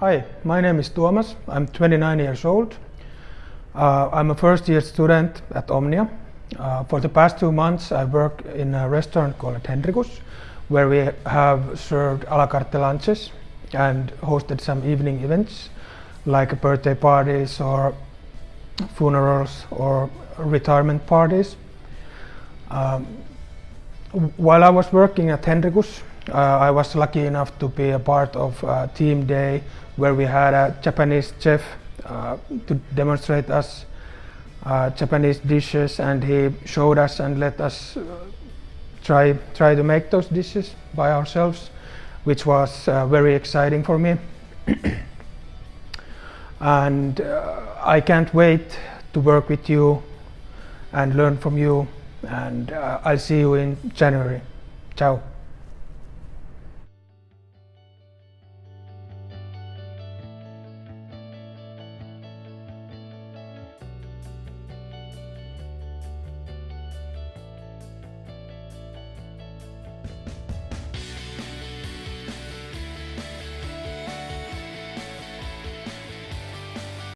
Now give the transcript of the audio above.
Hi, my name is Tuomas. I'm 29 years old. Uh, I'm a first year student at Omnia. Uh, for the past two months, I work in a restaurant called Henrikus, where we have served a la carte lunches and hosted some evening events like birthday parties or funerals or retirement parties. Um, while I was working at Henrikus, uh, I was lucky enough to be a part of a team day where we had a Japanese chef uh, to demonstrate us uh, Japanese dishes and he showed us and let us uh, try try to make those dishes by ourselves which was uh, very exciting for me and uh, I can't wait to work with you and learn from you and I'll see you in January. Ciao.